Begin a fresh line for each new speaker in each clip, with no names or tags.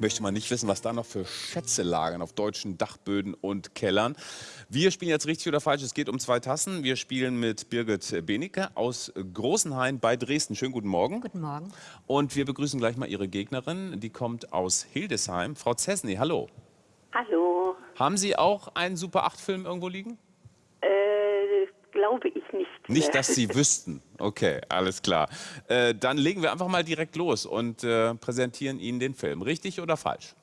möchte man nicht wissen, was da noch für Schätze lagern auf deutschen Dachböden und Kellern. Wir spielen jetzt richtig oder falsch. Es geht um zwei Tassen. Wir spielen mit Birgit Benecke aus Großenhain bei Dresden. Schönen guten Morgen.
Guten Morgen.
Und wir begrüßen gleich mal Ihre Gegnerin. Die kommt aus Hildesheim. Frau Zesny, hallo.
Hallo.
Haben Sie auch einen Super 8-Film irgendwo liegen?
Glaube ich nicht.
Nicht, dass Sie wüssten. Okay, alles klar. Äh, dann legen wir einfach mal direkt los und äh, präsentieren Ihnen den Film. Richtig oder falsch?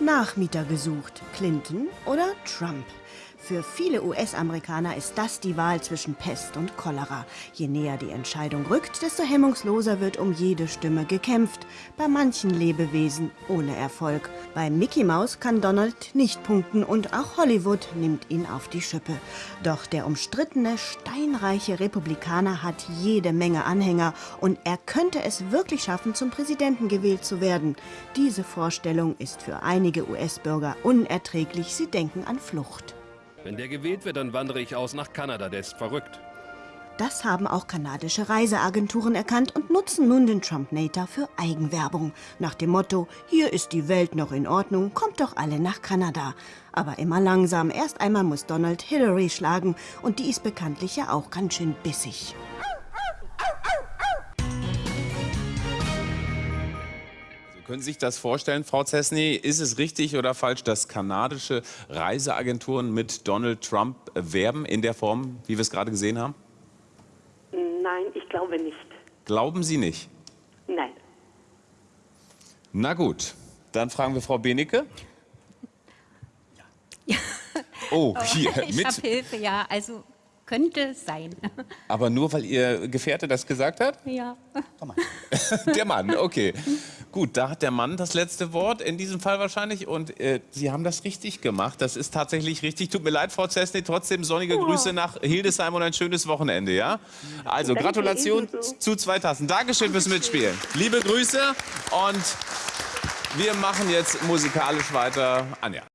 Nachmieter gesucht. Clinton oder Trump? Für viele US-Amerikaner ist das die Wahl zwischen Pest und Cholera. Je näher die Entscheidung rückt, desto hemmungsloser wird um jede Stimme gekämpft. Bei manchen Lebewesen ohne Erfolg. Bei Mickey Mouse kann Donald nicht punkten und auch Hollywood nimmt ihn auf die Schippe. Doch der umstrittene, steinreiche Republikaner hat jede Menge Anhänger und er könnte es wirklich schaffen, zum Präsidenten gewählt zu werden. Diese Vorstellung ist für einige US-Bürger unerträglich. Sie denken an Flucht.
Wenn der gewählt wird, dann wandere ich aus nach Kanada. Der ist verrückt.
Das haben auch kanadische Reiseagenturen erkannt und nutzen nun den Trump-Nator für Eigenwerbung. Nach dem Motto, hier ist die Welt noch in Ordnung, kommt doch alle nach Kanada. Aber immer langsam, erst einmal muss Donald Hillary schlagen und die ist bekanntlich ja auch ganz schön bissig.
Können Sie sich das vorstellen, Frau Zesny? Ist es richtig oder falsch, dass kanadische Reiseagenturen mit Donald Trump werben in der Form, wie wir es gerade gesehen haben?
Nein, ich glaube nicht.
Glauben Sie nicht?
Nein.
Na gut, dann fragen wir Frau Benecke. Oh, hier,
ich
mit.
habe Hilfe, ja. Also könnte sein.
Aber nur, weil Ihr Gefährte das gesagt hat?
Ja.
Der Mann, okay. Gut, da hat der Mann das letzte Wort, in diesem Fall wahrscheinlich. Und äh, Sie haben das richtig gemacht. Das ist tatsächlich richtig. Tut mir leid, Frau Zesny. Trotzdem sonnige Grüße nach Hildesheim und ein schönes Wochenende, ja? Also,
Danke,
Gratulation
ebenso.
zu zwei Tassen. Dankeschön fürs Mitspielen. Liebe Grüße und wir machen jetzt musikalisch weiter. Anja.